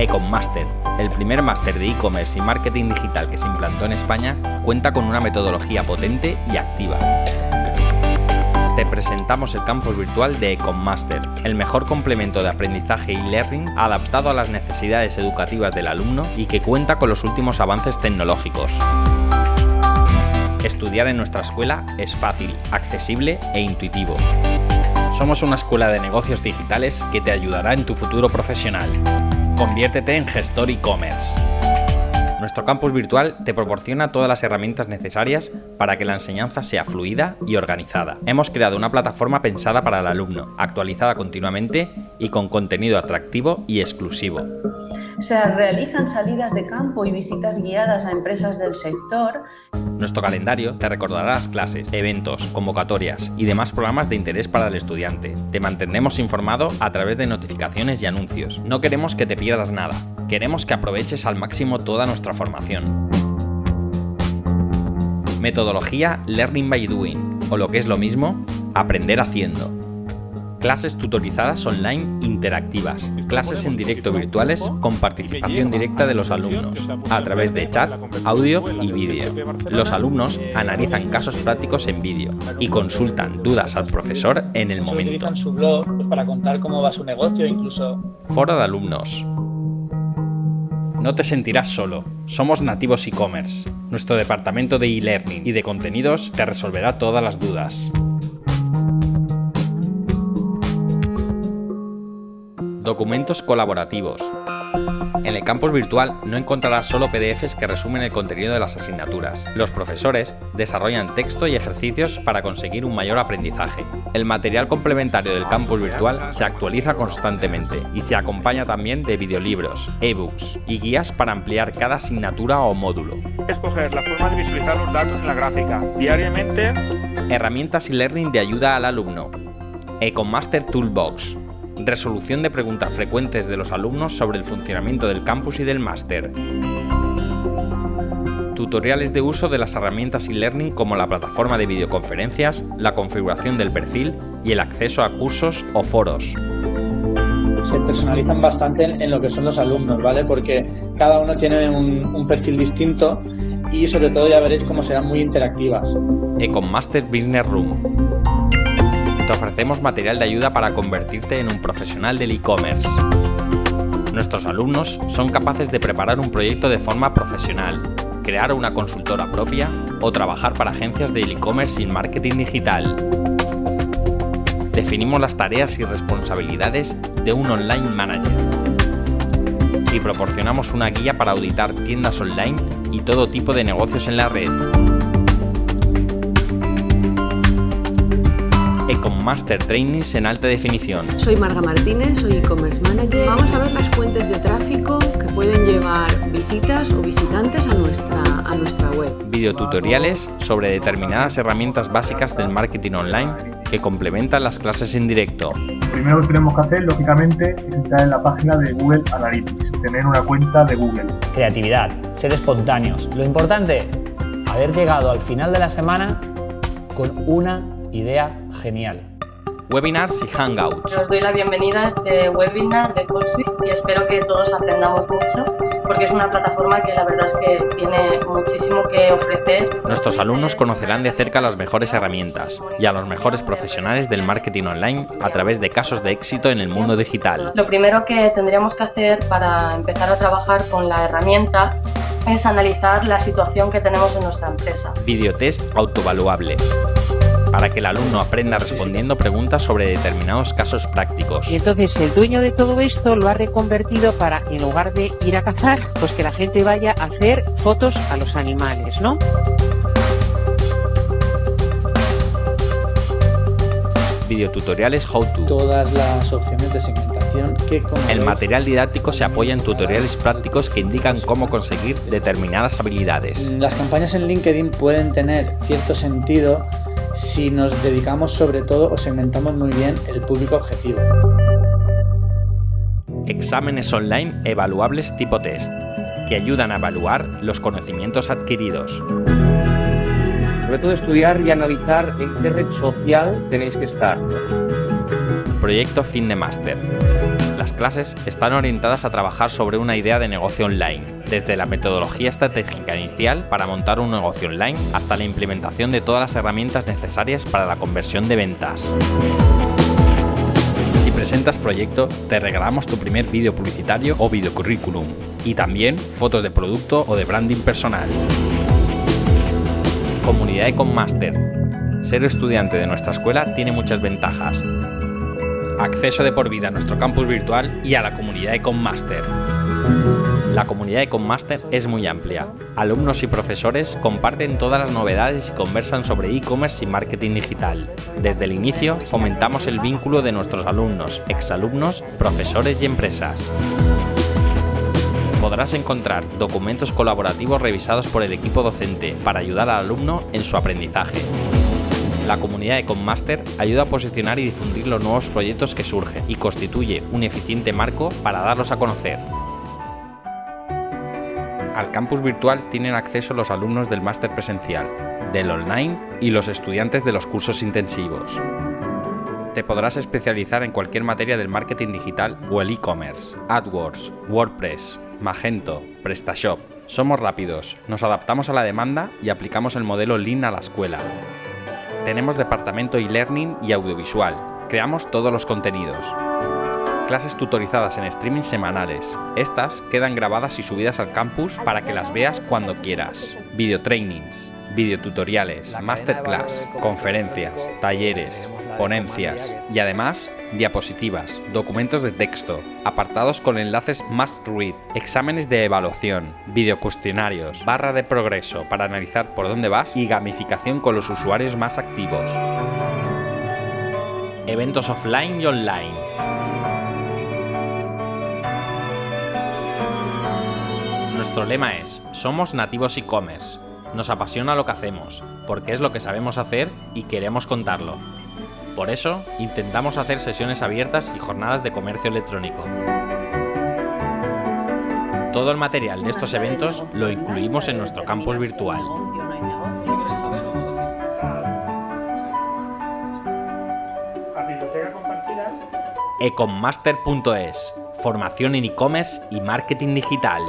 Econmaster, el primer máster de e-commerce y marketing digital que se implantó en España, cuenta con una metodología potente y activa. Te presentamos el campus virtual de Econmaster, el mejor complemento de aprendizaje y learning adaptado a las necesidades educativas del alumno y que cuenta con los últimos avances tecnológicos. Estudiar en nuestra escuela es fácil, accesible e intuitivo. Somos una escuela de negocios digitales que te ayudará en tu futuro profesional. Conviértete en gestor e-commerce. Nuestro campus virtual te proporciona todas las herramientas necesarias para que la enseñanza sea fluida y organizada. Hemos creado una plataforma pensada para el alumno, actualizada continuamente y con contenido atractivo y exclusivo. Se realizan salidas de campo y visitas guiadas a empresas del sector. Nuestro calendario te recordará las clases, eventos, convocatorias y demás programas de interés para el estudiante. Te mantendremos informado a través de notificaciones y anuncios. No queremos que te pierdas nada. Queremos que aproveches al máximo toda nuestra formación. Metodología Learning by Doing, o lo que es lo mismo, aprender haciendo clases tutorizadas online interactivas, clases en directo virtuales con participación directa de los alumnos, a través de chat, audio y vídeo. Los alumnos analizan casos prácticos en vídeo y consultan dudas al profesor en el momento. su blog para contar cómo va su negocio incluso. Foro de alumnos. No te sentirás solo. Somos nativos e-commerce. Nuestro departamento de e-learning y de contenidos te resolverá todas las dudas. Documentos colaborativos. En el campus virtual no encontrarás solo PDFs que resumen el contenido de las asignaturas. Los profesores desarrollan texto y ejercicios para conseguir un mayor aprendizaje. El material complementario del campus virtual se actualiza constantemente y se acompaña también de videolibros, ebooks y guías para ampliar cada asignatura o módulo. Escoger la forma de visualizar los datos en la gráfica. Diariamente. Herramientas y learning de ayuda al alumno. Ecomaster Toolbox resolución de preguntas frecuentes de los alumnos sobre el funcionamiento del campus y del máster, tutoriales de uso de las herramientas e-learning como la plataforma de videoconferencias, la configuración del perfil y el acceso a cursos o foros. Se personalizan bastante en, lo que son los alumnos, ¿vale? Porque cada uno tiene un, un perfil distinto y sobre todo ya veréis cómo serán muy interactivas. Econmaster Business Room te ofrecemos material de ayuda para convertirte en un profesional del e-commerce. Nuestros alumnos son capaces de preparar un proyecto de forma profesional, crear una consultora propia o trabajar para agencias de e-commerce y marketing digital. Definimos las tareas y responsabilidades de un online manager y proporcionamos una guía para auditar tiendas online y todo tipo de negocios en la red. Master Trainings en alta definición. Soy Marga Martínez, soy e-commerce manager. Vamos a ver las fuentes de tráfico que pueden llevar visitas o visitantes a nuestra, a nuestra web. Videotutoriales sobre determinadas herramientas básicas del marketing online que complementan las clases en directo. primero que tenemos que hacer, lógicamente, es entrar en la página de Google Analytics, tener una cuenta de Google. Creatividad, ser espontáneos. Lo importante, haber llegado al final de la semana con una idea genial. Webinars y Hangouts. Os doy la bienvenida a este webinar de CallSuite y espero que todos aprendamos mucho porque es una plataforma que la verdad es que tiene muchísimo que ofrecer. Nuestros alumnos conocerán de cerca las mejores herramientas y a los mejores profesionales del marketing online a través de casos de éxito en el mundo digital. Lo primero que tendríamos que hacer para empezar a trabajar con la herramienta es analizar la situación que tenemos en nuestra empresa. Videotest autovaluable para que el alumno aprenda respondiendo preguntas sobre determinados casos prácticos. Y entonces el dueño de todo esto lo ha reconvertido para, en lugar de ir a cazar, pues que la gente vaya a hacer fotos a los animales, ¿no? videotutoriales How To. Todas las opciones de segmentación que El material didáctico se apoya en tutoriales prácticos que indican cómo conseguir determinadas habilidades. Las campañas en LinkedIn pueden tener cierto sentido si nos dedicamos sobre todo o segmentamos muy bien el público objetivo. Exámenes online evaluables tipo test, que ayudan a evaluar los conocimientos adquiridos. Sobre todo estudiar y analizar en qué red social tenéis que estar. Proyecto Fin de Máster las clases están orientadas a trabajar sobre una idea de negocio online, desde la metodología estratégica inicial para montar un negocio online hasta la implementación de todas las herramientas necesarias para la conversión de ventas. Si presentas proyecto, te regalamos tu primer vídeo publicitario o videocurrículum y también fotos de producto o de branding personal. Comunidad Econ Master. Ser estudiante de nuestra escuela tiene muchas ventajas. Acceso de por vida a nuestro campus virtual y a la comunidad Econ Master. La comunidad Econ Master es muy amplia. Alumnos y profesores comparten todas las novedades y conversan sobre e-commerce y marketing digital. Desde el inicio fomentamos el vínculo de nuestros alumnos, exalumnos, profesores y empresas podrás encontrar documentos colaborativos revisados por el equipo docente para ayudar al alumno en su aprendizaje. La comunidad de Conmaster ayuda a posicionar y difundir los nuevos proyectos que surgen y constituye un eficiente marco para darlos a conocer. Al campus virtual tienen acceso los alumnos del máster presencial, del online y los estudiantes de los cursos intensivos. Te podrás especializar en cualquier materia del marketing digital o el e-commerce, AdWords, WordPress, Magento, PrestaShop. Somos rápidos, nos adaptamos a la demanda y aplicamos el modelo Lean a la escuela. Tenemos departamento e-learning y audiovisual. Creamos todos los contenidos. Clases tutorizadas en streaming semanales. Estas quedan grabadas y subidas al campus para que las veas cuando quieras. Video trainings, videotutoriales, masterclass, conferencias, talleres, ponencias y además diapositivas, documentos de texto, apartados con enlaces must read, exámenes de evaluación, videocuestionarios, barra de progreso para analizar por dónde vas y gamificación con los usuarios más activos. Eventos offline y online. Nuestro lema es, somos nativos e-commerce. Nos apasiona lo que hacemos, porque es lo que sabemos hacer y queremos contarlo. Por eso, intentamos hacer sesiones abiertas y jornadas de comercio electrónico. Todo el material de estos eventos lo incluimos en nuestro campus virtual. econmaster.es Formación en e-commerce y marketing digital.